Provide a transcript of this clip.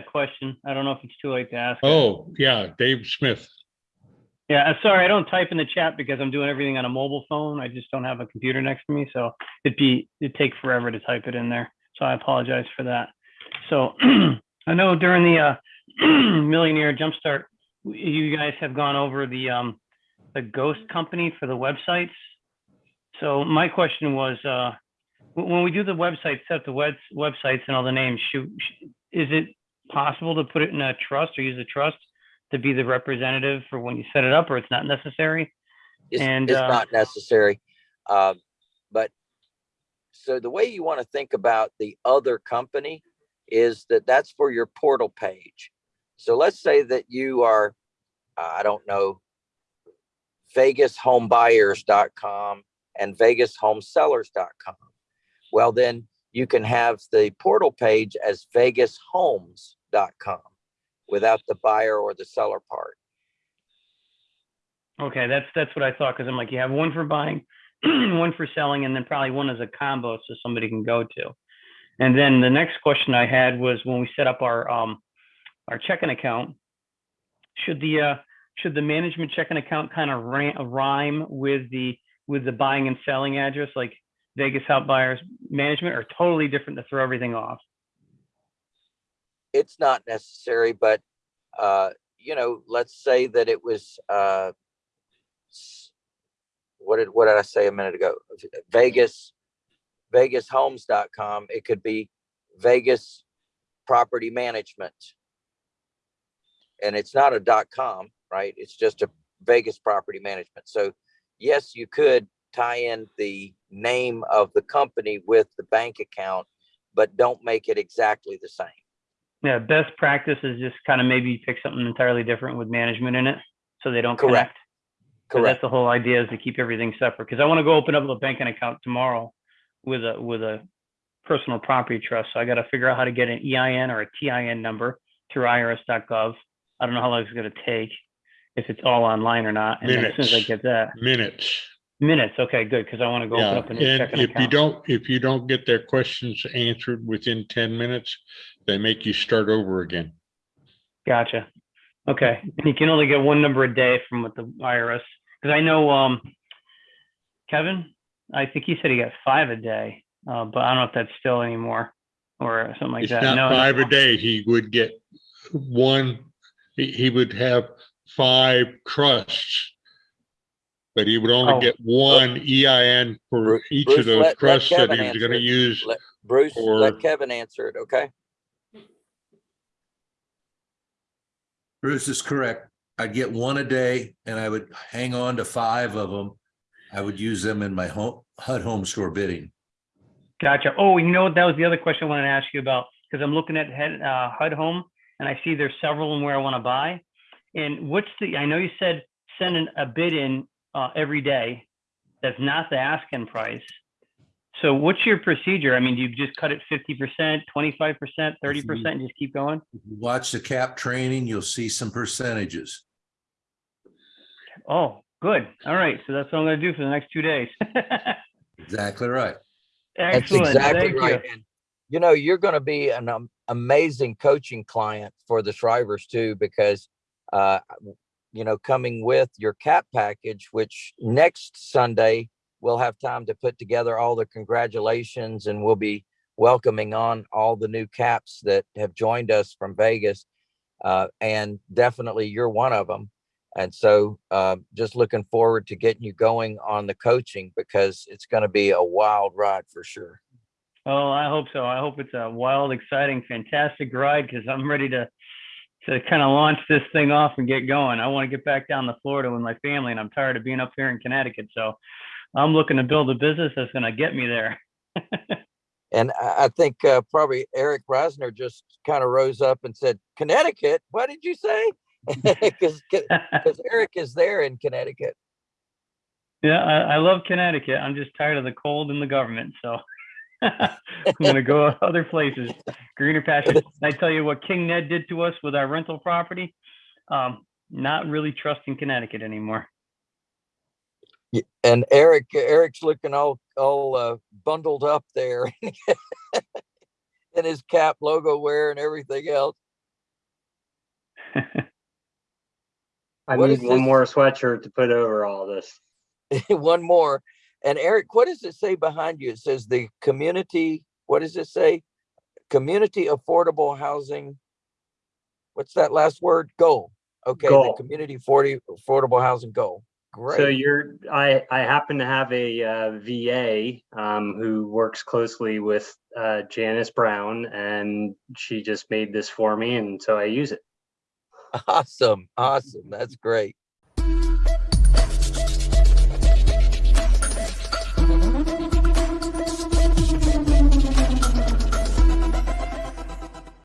that question. I don't know if it's too late to ask. it. Oh, yeah, Dave Smith. Yeah, I'm sorry, I don't type in the chat because I'm doing everything on a mobile phone. I just don't have a computer next to me, so it'd be, it'd take forever to type it in there. So I apologize for that. So I know during the uh, Millionaire Jumpstart, you guys have gone over the um, the ghost company for the websites. So my question was, uh, when when we do the websites, set the web websites and all the names, should, is it possible to put it in a trust or use a trust to be the representative for when you set it up, or it's not necessary? It's, And, it's uh, not necessary. Um, but so the way you want to think about the other company is that that's for your portal page. So let's say that you are, uh, I don't know, VegasHomeBuyers.com and VegasHomeSellers.com. Well, then you can have the portal page as VegasHomes.com without the buyer or the seller part. Okay, that's, that's what I thought, because I'm like, you have one for buying, one for selling, and then probably one as a combo so somebody can go to. And then the next question I had was when we set up our, um, our checking account, should the, uh, should the management checking account kind of rhyme with the, with the buying and selling address, like Vegas Help Buyers Management, or totally different to throw everything off? It's not necessary, but, uh, you know, let's say that it was, uh, what did, what did I say a minute ago? Vegas, VegasHomes.com. It could be Vegas Property Management. And it's not a dot com, right? It's just a Vegas Property Management. So yes, you could tie in the name of the company with the bank account, but don't make it exactly the same. Yeah, best practice is just kind of maybe pick something entirely different with management in it, so they don't Correct. connect. Correct. That's the whole idea is to keep everything separate. Because I want to go open up a banking account tomorrow with a with a personal property trust. So I got to figure out how to get an EIN or a TIN number through IRS.gov. I don't know how long it's going to take, if it's all online or not. And then as soon as I Minutes. get that, Minutes. Minutes. Okay, good. Because I want to go open Yeah, up a new and checking if you account. don't, if you don't get their questions answered within ten minutes, they make you start over again. Gotcha. Okay, and you can only get one number a day from with the IRS, because I know, um, Kevin, I think he said he got five a day, uh, but I don't know if that's still anymore or something like It's that. not No, no. five a day. He would get one, he, he would have five trusts. But he would Oh. only get one EIN for Bru- each Bruce, of those let- let trusts that Kevin he was gonna use. Let Bruce, let Kevin answer it, okay? Bruce is correct. I'd get one a day and I would hang on to five of them. I would use them in my home HUD home store bidding. Gotcha. Oh, you know what? That was the other question I wanted to ask you about, because I'm looking at head, uh, HUD Home and I see there's several in where I want to buy. And what's the, I know you said send an- a bid in, uh, every day. That's not the asking price. So what's your procedure? I mean, do you just cut it fifty percent, twenty-five percent, thirty percent, and just keep going? If you Watch the cap training, you'll see some percentages. Oh, good. All right. So that's what I'm gonna do for the next two days. Exactly right. That's exactly Thank you. right. And you know, you're gonna be an um, amazing coaching client for the Shrivers too, because uh, w- you know, coming with your cap package, which next Sunday we'll have time to put together all the congratulations and we'll be welcoming on all the new caps that have joined us from Vegas. Uh, and definitely you're one of them. And so uh, just looking forward to getting you going on the coaching because it's going to be a wild ride for sure. Oh, I hope so. I hope it's a wild, exciting, fantastic ride because I'm ready to to kind of launch this thing off and get going. I want to get back down to Florida with my family, and I'm tired of being up here in Connecticut. So I'm looking to build a business that's going to get me there. And I think uh, probably Eric Reisner just kind of rose up and said, Connecticut, what did you say? Because Eric is there in Connecticut. yeah, I, I love Connecticut. I'm just tired of the cold and the government. So I'm going to go other places, greener pastures. And I tell you what King Ned did to us with our rental property. Um, not really trusting Connecticut anymore. Y- And Eric, Eric's looking all, all uh, bundled up there in his cap logo wear and everything else. I What need is one this? more sweatshirt to put over all this. One more. And Eric, what does it say behind you? It says the community, what does it say? Community affordable housing. What's that last word? Goal. Okay, the community forty affordable housing goal. Great. So you're, I, I happen to have a uh, VA um, who works closely with uh, Janice Brown and she just made this for me and so I use it. Awesome. Awesome. That's great.